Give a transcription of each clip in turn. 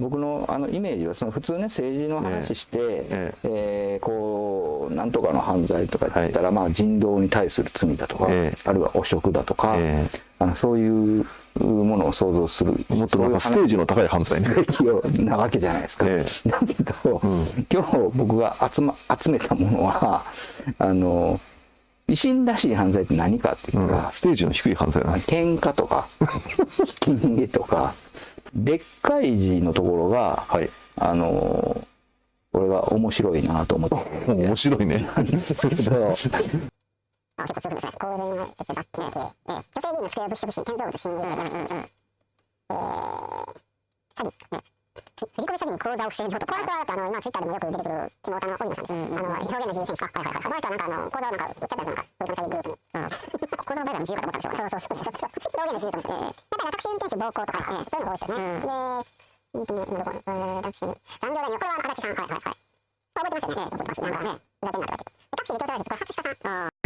僕のあのイメージはその普通ね政治の話して、えええー、こうなんとかの犯罪とか言ったら、はい、まあ、人道に対する罪だとか、えあるいは汚職だとか、あのそういうものを想像するもっとなんかステージの高い犯罪ね。なわけじゃないですか。え。だけど、うん、今日僕が集,、ま、集めたものはあの維新らしい犯罪って何かって言ったら、うん、ステージの低い犯罪だ、ね、喧嘩とか ひき逃げとかでっかい字のところが、はい、あのこれが面白いなと思って。面白いね。なんですけど。結構強くですね。公然の罰金刑。女性議員の机を物色し、建造物侵入をやらします。えー、詐欺。ね振り込み詐欺に口座を不正上と。この人は、あの、今ツイッターでもよく出てくる、キモタのオリナさんです。うん、あの、表現の自由選手。はいはいはい。この人はなんか、あの、口座をなんか、売っちゃったやつなんか、振り込み詐欺グループに。うん。口座の売買の自由かと思ったんでしょうね。そうそうそう。表現の自由と思って。やっぱりタクシー運転手暴行とか、えー、そういうのが多いですよね。うん、で、うんと、ねどこ、えー、タクシー、残業代に、これは足立さん。はいはいはい。覚えてますよね。覚えてますね。なんかね、ふざけんなとかって。タクシーで搭載です。これ、初鹿さん。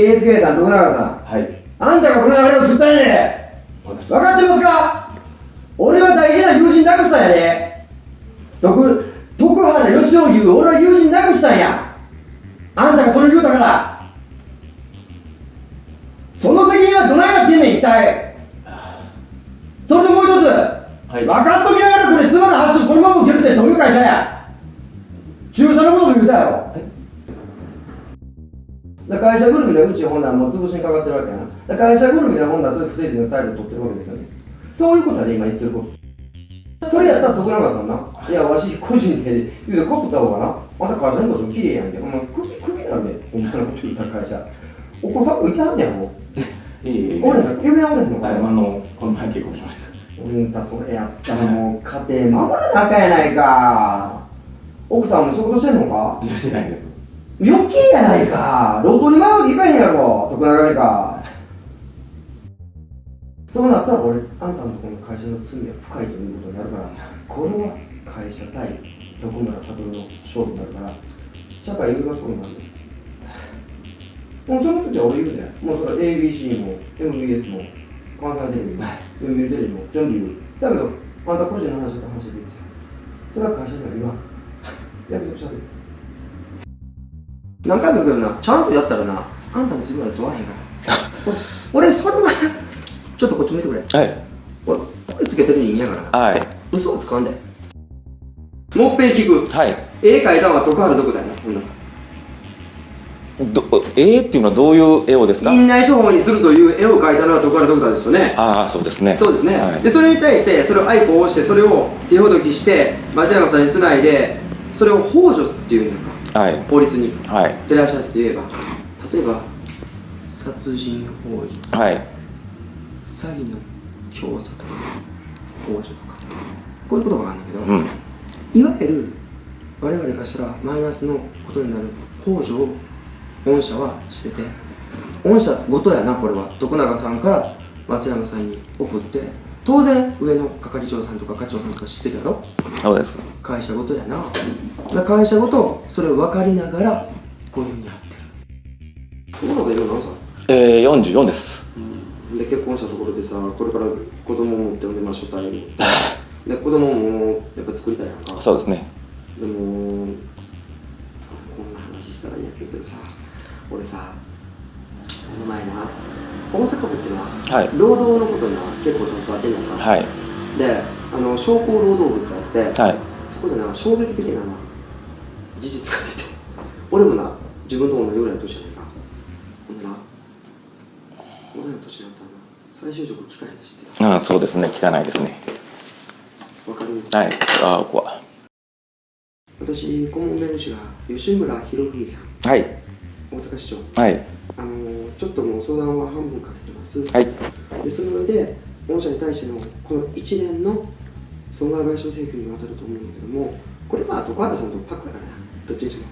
あさん、徳永さん。はい。あんたがこの流れを作ったんやで。分かってますか？俺は大事な友人なくしたんやで。徳、徳原義雄言う、俺は友人なくしたんや。あんたがそれ言うたから。その責任はどないなってんねん、一体。それともう一つ。はい、分かっときながらこれ妻の発注そのまま受けるってどういう会社や駐車のことも言うたやろだ会社ぐるみでうちほんならもう潰しにかかってるわけやな。だ会社ぐるみでほんならそういう不誠実な態度を取ってるわけですよね。そういうことやで今言ってること。それやったら徳永さんな。いやわし個人で言うてかぶった方がなあんた会社のこと綺麗やんけ。お前クビクビなんでお前のこと言ったら会社。お子さんもいてはんねやろ。いえいえ俺ら夢はおれへんのか？はい、あなの、この前結婚しました。うんたそれやったらもう家庭守らなあかんやないか奥さんも仕事してんのかいや、してないです。余計やないか。路頭に迷うていかへんやろ。徳永か。そうなったら俺あんたのところの会社の罪は深いということになるからこれは会社対徳村悟の勝負になるから社会有がそうになる。もうその時は俺言うでもうそれ ABC も MBS も関西テレビも読売テレビも全部言う。だけどあんた個人の話だと話でいいですよ。それは会社には言わん。約束したで何回も言うけどなちゃんとやったらなあんたの自分は問わへんから俺俺それはちょっとこっち向いてくれ。はい。俺これつけてる人間やからはい。嘘はつかんで。もっぺん聞く。はい。絵描いたのは徳原どこだよなほんなら。ど、絵っていうのはどういう絵をですか？院内処方にするという絵を描いたのは徳原ドクターですよねああ、そうですね。そうですね、はい。でそれに対してそれをアイコンを押してそれを手ほどきして松山さんにつないでそれを幇助っていうんやんかはい。法律にはい。照らし合わせて言えば例えば殺人幇助はい。詐欺の教唆とか幇助とかこういう言葉があるんだけど、うん。いわゆる我々からしたらマイナスのことになる幇助を御社はしてて御社ごとやなこれは徳永さんから松山さんに送って当然上の係長さんとか課長さんとか知ってるやろ？そうです。会社ごとやな会社ごとそれを分かりながらこういうふうにやってる徳永今何歳えー、44です。で結婚したところでさこれから子供を持っておんでまあ初対に で子供もやっぱ作りたいやんかそうですね。でもこんな話したらいいんやけどさ俺さこの前な大阪府ってな、はい労働のことにな結構携わってんのか、はい。であの商工労働部ってあって、はい。そこでな衝撃的なな事実が出て俺もな自分と同じぐらいの年やねんかほんでな俺の年になったらな再就職機会でしてああ、そうですね。聞かないですね。わかる？はい。ああ、は。私顧問弁護士が吉村博文さんはい。大阪市長。はい。あのーちょっともう相談は半分かけてます、はい。でその上で御社に対してのこの一連の損害賠償請求にわたると思うんだけどもこれまあ徳原さんとパックだからな。どっちにしても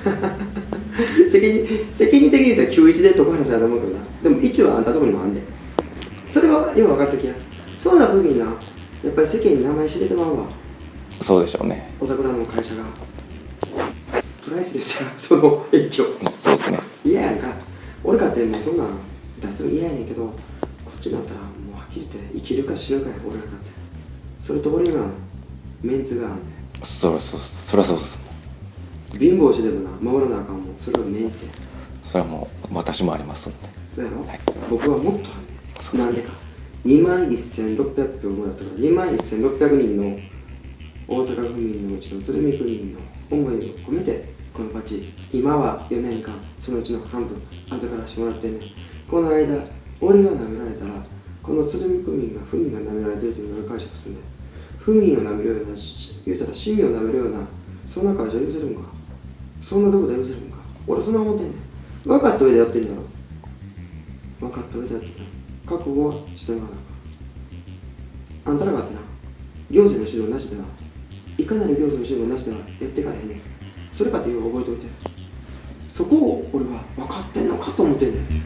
責任責任的に言うと91で徳原さんやと思うけどな。でも1はあんたとこにもあんねん。それはよう分かっときや。そうな時になやっぱり世間に名前知れてまうわ。そうでしょうね。お宅らの会社がプライスですよ。その影響。そうですね。嫌やんか俺かってもうそんなん出すの嫌やねんけどこっちになったらもうはっきり言って生きるか死ぬかや俺らかって。それと俺にはメンツがあんねそらそうそらそうです。ん貧乏してでもな守らなあかんもん。それはメンツや。それはもう私もありますんで。そうやろ、はい。僕はもっとあんねん。なんでか。2万1600票もらったから2万1600人の大阪府民のうちの鶴見区民の思いを込めてこのバッジ今は4年間そのうちの半分預からしてもらってね。この間俺が舐められたらこの鶴見区民が府民が舐められてるというのを解釈するんで。府民を舐めるような言うたら市民を舐めるようなそんな会社許せるんか。そんなとこで許せるんか。俺そんな思ってんねん。分かった上でやってんだろ分かった上でやってんだ覚悟はしてもらわなあん。たらがってな。行政の指導なしでは。いかなる行政の指導なしではやってかれへんねん。それかという覚えておいて。そこを俺は分かってんのかと思ってんねん